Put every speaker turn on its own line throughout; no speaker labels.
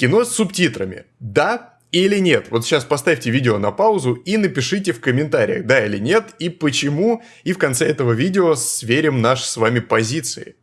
Кино с субтитрами. Да или нет? Вот сейчас поставьте видео на паузу и напишите в комментариях, да или нет, и почему, и в конце этого видео сверим наши с вами позиции.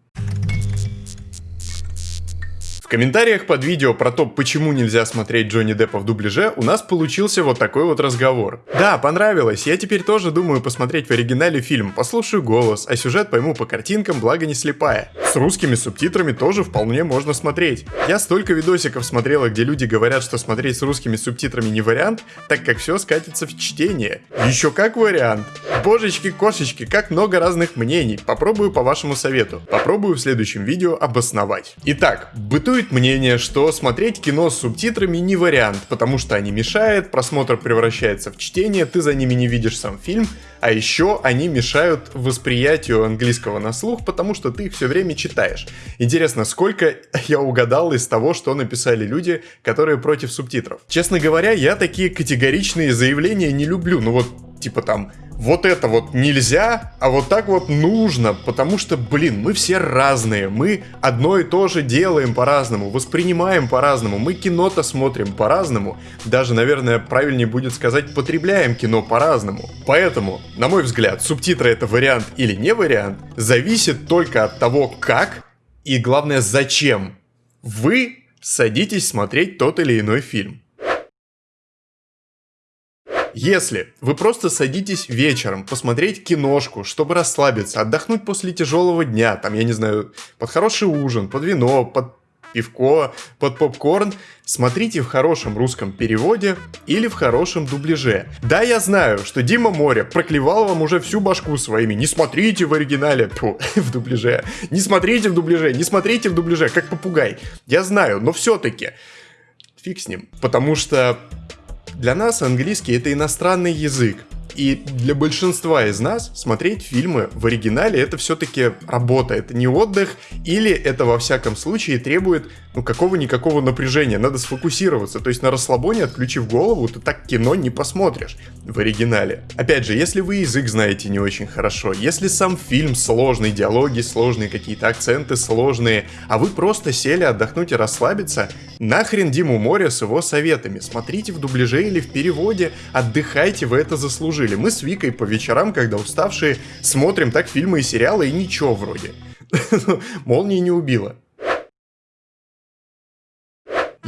В комментариях под видео про то, почему нельзя смотреть Джонни Деппа в дубляже, у нас получился вот такой вот разговор. Да, понравилось, я теперь тоже думаю посмотреть в оригинале фильм, послушаю голос, а сюжет пойму по картинкам, благо не слепая. С русскими субтитрами тоже вполне можно смотреть. Я столько видосиков смотрела, где люди говорят, что смотреть с русскими субтитрами не вариант, так как все скатится в чтение. Еще как вариант. Божечки-кошечки, как много разных мнений. Попробую по вашему совету. Попробую в следующем видео обосновать. Итак, бытует Существует мнение, что смотреть кино с субтитрами не вариант, потому что они мешают, просмотр превращается в чтение, ты за ними не видишь сам фильм, а еще они мешают восприятию английского на слух, потому что ты их все время читаешь. Интересно, сколько я угадал из того, что написали люди, которые против субтитров. Честно говоря, я такие категоричные заявления не люблю, ну вот типа там вот это вот нельзя, а вот так вот нужно, потому что, блин, мы все разные, мы одно и то же делаем по-разному, воспринимаем по-разному, мы кино-то смотрим по-разному, даже, наверное, правильнее будет сказать, потребляем кино по-разному. Поэтому, на мой взгляд, субтитры это вариант или не вариант, зависит только от того, как и, главное, зачем вы садитесь смотреть тот или иной фильм. Если вы просто садитесь вечером посмотреть киношку, чтобы расслабиться, отдохнуть после тяжелого дня, там, я не знаю, под хороший ужин, под вино, под пивко, под попкорн, смотрите в хорошем русском переводе или в хорошем дубляже. Да, я знаю, что Дима Море проклевал вам уже всю башку своими. Не смотрите в оригинале, тьфу, в дубляже. Не смотрите в дубляже, не смотрите в дубляже, как попугай. Я знаю, но все-таки фиг с ним. Потому что для нас английский это иностранный язык. И для большинства из нас смотреть фильмы в оригинале это все-таки работа, это не отдых, или это во всяком случае требует ну какого-никакого напряжения, надо сфокусироваться, то есть на расслабоне, отключив голову, ты так кино не посмотришь в оригинале. Опять же, если вы язык знаете не очень хорошо, если сам фильм сложный, диалоги сложные, какие-то акценты сложные, а вы просто сели отдохнуть и расслабиться, нахрен Диму Море с его советами, смотрите в дубляже или в переводе, отдыхайте, вы это заслужили жили. Мы с Викой по вечерам, когда уставшие, смотрим так фильмы и сериалы, и ничего вроде. Молния не убила.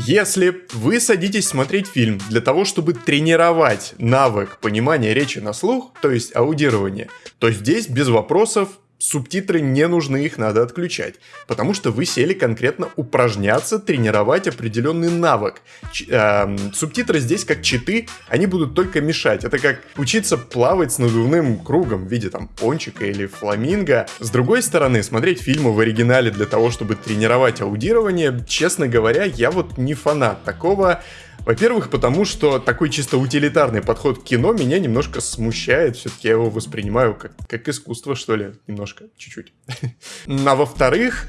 Если вы садитесь смотреть фильм для того, чтобы тренировать навык понимания речи на слух, то есть аудирование, то здесь без вопросов субтитры не нужны, их надо отключать. Потому что вы сели конкретно упражняться, тренировать определенный навык. Ч э, субтитры здесь как читы, они будут только мешать. Это как учиться плавать с надувным кругом в виде там пончика или фламинго. С другой стороны, смотреть фильмы в оригинале для того, чтобы тренировать аудирование, честно говоря, я вот не фанат такого. Во-первых, потому что такой чисто утилитарный подход к кино меня немножко смущает. Все-таки я его воспринимаю как, как искусство, что ли, немножко, чуть-чуть. А во-вторых,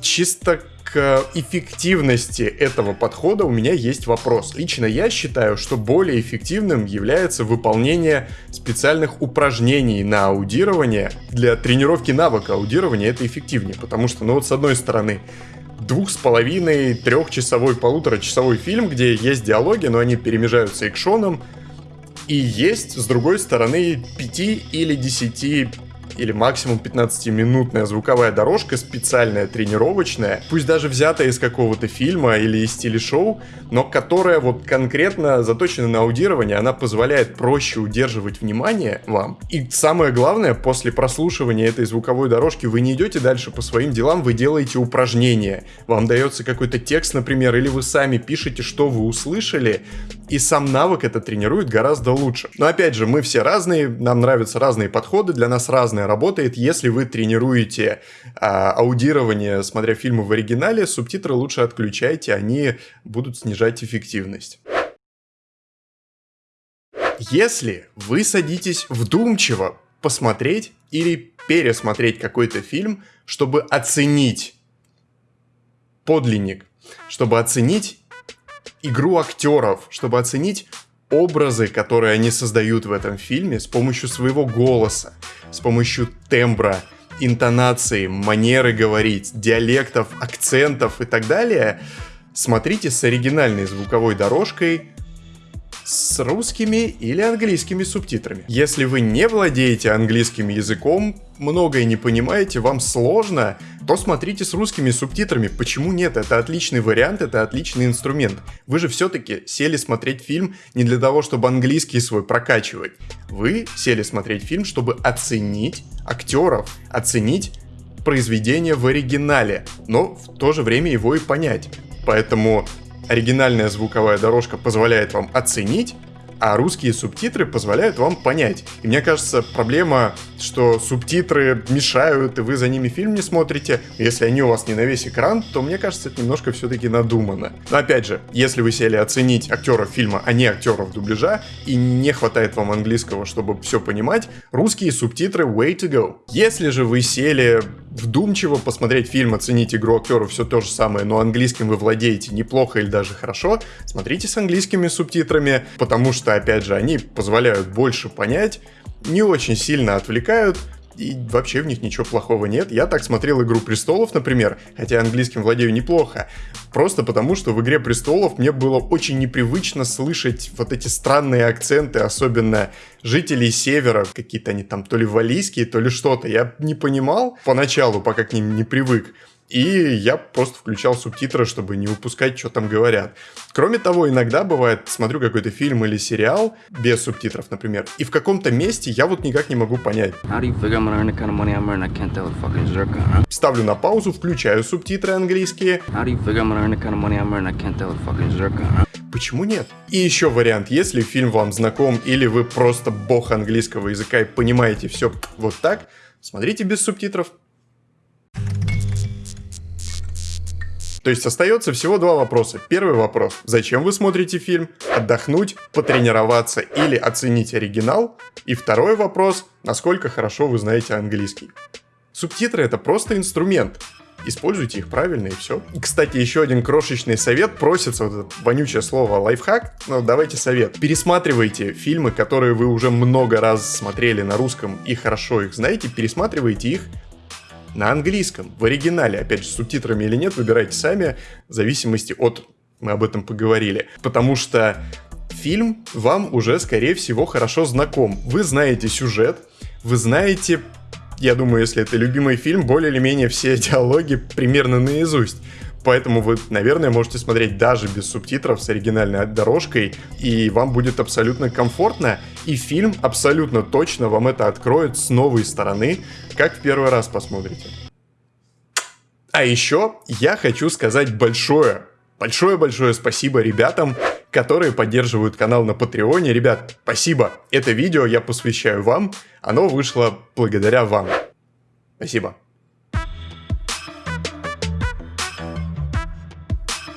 чисто к эффективности этого подхода у меня есть вопрос. Лично я считаю, что более эффективным является выполнение специальных упражнений на аудирование. Для тренировки навыка аудирования это эффективнее, потому что, ну вот с одной стороны, двух с половиной, трехчасовой, полуторачасовой фильм, где есть диалоги, но они перемежаются экшоном, и есть, с другой стороны, 5 или 10 или максимум 15-минутная звуковая дорожка, специальная, тренировочная, пусть даже взятая из какого-то фильма или из телешоу, но которая вот конкретно заточена на аудирование, она позволяет проще удерживать внимание вам. И самое главное, после прослушивания этой звуковой дорожки вы не идете дальше по своим делам, вы делаете упражнения. Вам дается какой-то текст, например, или вы сами пишете, что вы услышали, и сам навык это тренирует гораздо лучше. Но опять же, мы все разные, нам нравятся разные подходы, для нас разное работает. Если вы тренируете а, аудирование, смотря фильмы в оригинале, субтитры лучше отключайте, они будут снижать эффективность. Если вы садитесь вдумчиво посмотреть или пересмотреть какой-то фильм, чтобы оценить подлинник, чтобы оценить игру актеров, чтобы оценить образы, которые они создают в этом фильме с помощью своего голоса, с помощью тембра, интонации, манеры говорить, диалектов, акцентов и так далее, смотрите с оригинальной звуковой дорожкой, с русскими или английскими субтитрами. Если вы не владеете английским языком, многое не понимаете, вам сложно, то смотрите с русскими субтитрами. Почему нет? Это отличный вариант, это отличный инструмент. Вы же все-таки сели смотреть фильм не для того, чтобы английский свой прокачивать. Вы сели смотреть фильм, чтобы оценить актеров, оценить произведение в оригинале, но в то же время его и понять. Поэтому оригинальная звуковая дорожка позволяет вам оценить, а русские субтитры позволяют вам понять. И мне кажется, проблема, что субтитры мешают, и вы за ними фильм не смотрите. Если они у вас не на весь экран, то мне кажется, это немножко все-таки надумано. Но опять же, если вы сели оценить актеров фильма, а не актеров дубляжа, и не хватает вам английского, чтобы все понимать, русские субтитры way to go. Если же вы сели вдумчиво посмотреть фильм, оценить игру актеров, все то же самое, но английским вы владеете неплохо или даже хорошо, смотрите с английскими субтитрами, потому что, опять же, они позволяют больше понять, не очень сильно отвлекают, и вообще в них ничего плохого нет. Я так смотрел «Игру престолов», например, хотя английским владею неплохо, просто потому, что в «Игре престолов» мне было очень непривычно слышать вот эти странные акценты, особенно жителей севера, какие-то они там то ли валийские, то ли что-то. Я не понимал поначалу, пока к ним не привык. И я просто включал субтитры, чтобы не упускать, что там говорят. Кроме того, иногда бывает, смотрю какой-то фильм или сериал без субтитров, например, и в каком-то месте я вот никак не могу понять. Ставлю на паузу, включаю субтитры английские. Почему нет? И еще вариант, если фильм вам знаком или вы просто бог английского языка и понимаете все вот так, смотрите без субтитров, То есть остается всего два вопроса. Первый вопрос. Зачем вы смотрите фильм? Отдохнуть, потренироваться или оценить оригинал? И второй вопрос. Насколько хорошо вы знаете английский? Субтитры это просто инструмент. Используйте их правильно и все. И, кстати, еще один крошечный совет. Просится вот это вонючее слово лайфхак. Но давайте совет. Пересматривайте фильмы, которые вы уже много раз смотрели на русском и хорошо их знаете. Пересматривайте их на английском, в оригинале, опять же, с субтитрами или нет, выбирайте сами, в зависимости от, мы об этом поговорили, потому что фильм вам уже, скорее всего, хорошо знаком. Вы знаете сюжет, вы знаете, я думаю, если это любимый фильм, более или менее все диалоги примерно наизусть. Поэтому вы, наверное, можете смотреть даже без субтитров с оригинальной дорожкой, и вам будет абсолютно комфортно, и фильм абсолютно точно вам это откроет с новой стороны, как в первый раз посмотрите. А еще я хочу сказать большое, большое-большое спасибо ребятам, которые поддерживают канал на Патреоне. Ребят, спасибо. Это видео я посвящаю вам. Оно вышло благодаря вам. Спасибо.